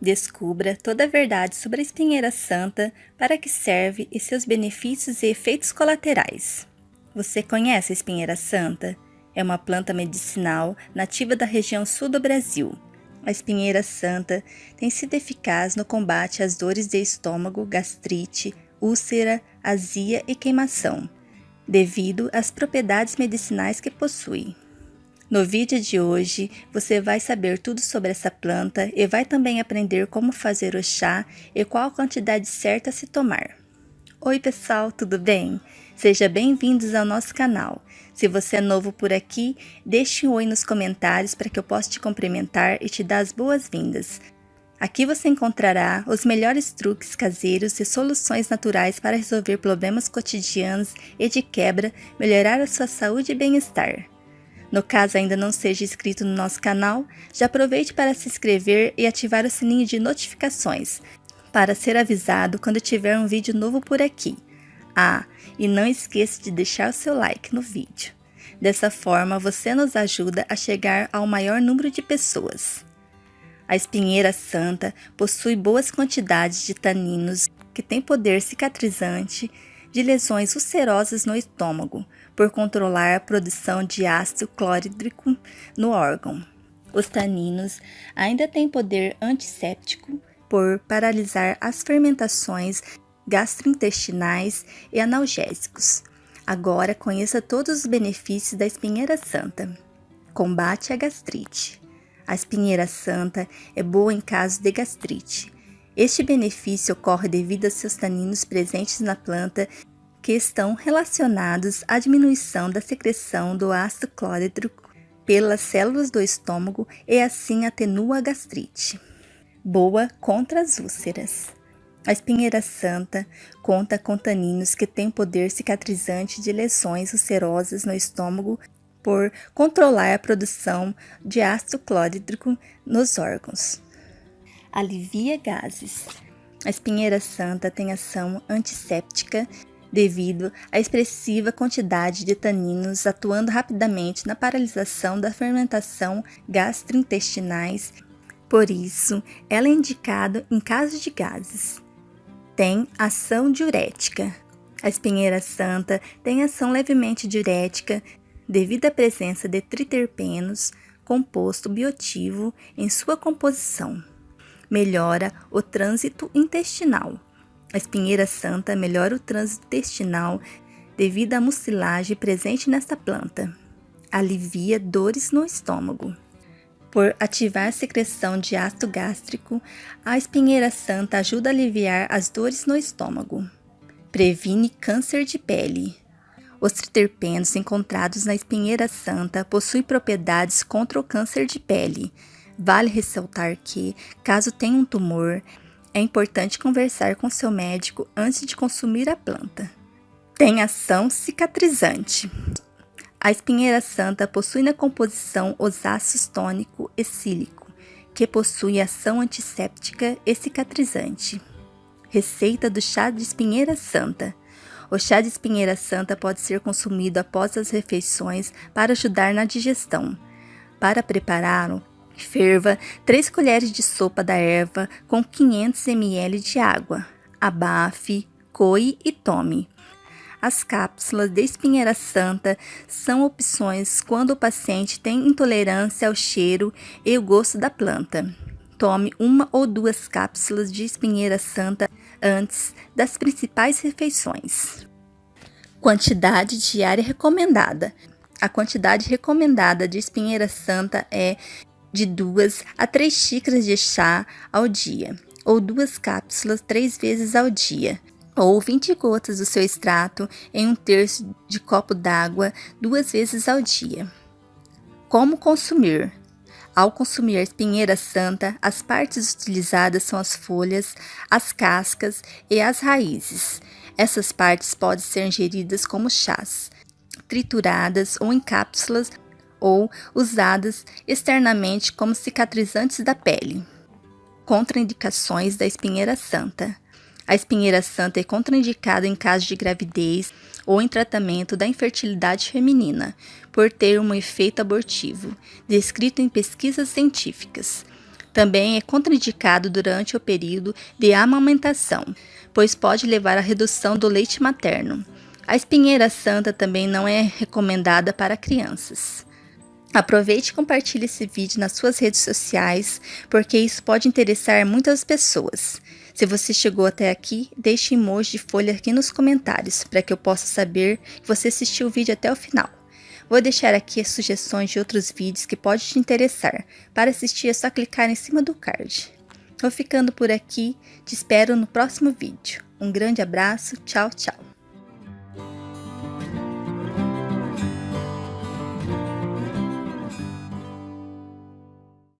Descubra toda a verdade sobre a espinheira santa, para que serve e seus benefícios e efeitos colaterais. Você conhece a espinheira santa? É uma planta medicinal nativa da região sul do Brasil. A espinheira santa tem sido eficaz no combate às dores de estômago, gastrite, úlcera, azia e queimação, devido às propriedades medicinais que possui. No vídeo de hoje, você vai saber tudo sobre essa planta e vai também aprender como fazer o chá e qual a quantidade certa a se tomar. Oi pessoal, tudo bem? Sejam bem-vindos ao nosso canal. Se você é novo por aqui, deixe um oi nos comentários para que eu possa te cumprimentar e te dar as boas-vindas. Aqui você encontrará os melhores truques caseiros e soluções naturais para resolver problemas cotidianos e de quebra, melhorar a sua saúde e bem-estar. No caso ainda não seja inscrito no nosso canal, já aproveite para se inscrever e ativar o sininho de notificações, para ser avisado quando tiver um vídeo novo por aqui. Ah, e não esqueça de deixar o seu like no vídeo. Dessa forma, você nos ajuda a chegar ao maior número de pessoas. A espinheira santa possui boas quantidades de taninos que têm poder cicatrizante de lesões ulcerosas no estômago, por controlar a produção de ácido clorídrico no órgão. Os taninos ainda têm poder antisséptico por paralisar as fermentações gastrointestinais e analgésicos. Agora conheça todos os benefícios da espinheira santa. Combate a gastrite. A espinheira santa é boa em caso de gastrite. Este benefício ocorre devido a seus taninos presentes na planta que estão relacionados à diminuição da secreção do ácido clorídrico pelas células do estômago e assim atenua a gastrite. Boa contra as úlceras. A espinheira santa conta com taninos que têm poder cicatrizante de lesões ulcerosas no estômago por controlar a produção de ácido clorídrico nos órgãos. Alivia gases. A espinheira santa tem ação antisséptica devido à expressiva quantidade de taninos atuando rapidamente na paralisação da fermentação gastrointestinais. Por isso, ela é indicada em caso de gases. Tem ação diurética. A espinheira santa tem ação levemente diurética devido à presença de triterpenos, composto biotivo, em sua composição. Melhora o trânsito intestinal a espinheira santa melhora o trânsito intestinal devido à mucilagem presente nesta planta. Alivia dores no estômago. Por ativar a secreção de ácido gástrico, a espinheira santa ajuda a aliviar as dores no estômago. Previne câncer de pele. Os triterpenos encontrados na espinheira santa possuem propriedades contra o câncer de pele. Vale ressaltar que, caso tenha um tumor, é importante conversar com seu médico antes de consumir a planta. Tem ação cicatrizante. A espinheira santa possui na composição os ácidos tônico e cílico, que possui ação antisséptica e cicatrizante. Receita do chá de espinheira santa. O chá de espinheira santa pode ser consumido após as refeições para ajudar na digestão. Para prepará-lo, Ferva 3 colheres de sopa da erva com 500 ml de água. Abafe, coe e tome. As cápsulas de espinheira santa são opções quando o paciente tem intolerância ao cheiro e o gosto da planta. Tome uma ou duas cápsulas de espinheira santa antes das principais refeições. Quantidade diária recomendada. A quantidade recomendada de espinheira santa é de duas a três xícaras de chá ao dia, ou duas cápsulas três vezes ao dia, ou 20 gotas do seu extrato em um terço de copo d'água duas vezes ao dia. Como consumir? Ao consumir a espinheira santa, as partes utilizadas são as folhas, as cascas e as raízes. Essas partes podem ser ingeridas como chás, trituradas ou em cápsulas ou usadas externamente como cicatrizantes da pele. Contraindicações da espinheira santa. A espinheira santa é contraindicada em caso de gravidez ou em tratamento da infertilidade feminina, por ter um efeito abortivo, descrito em pesquisas científicas. Também é contraindicado durante o período de amamentação, pois pode levar à redução do leite materno. A espinheira santa também não é recomendada para crianças. Aproveite e compartilhe esse vídeo nas suas redes sociais, porque isso pode interessar muitas pessoas. Se você chegou até aqui, deixe emoji de folha aqui nos comentários, para que eu possa saber que você assistiu o vídeo até o final. Vou deixar aqui as sugestões de outros vídeos que podem te interessar. Para assistir é só clicar em cima do card. Vou ficando por aqui, te espero no próximo vídeo. Um grande abraço, tchau, tchau.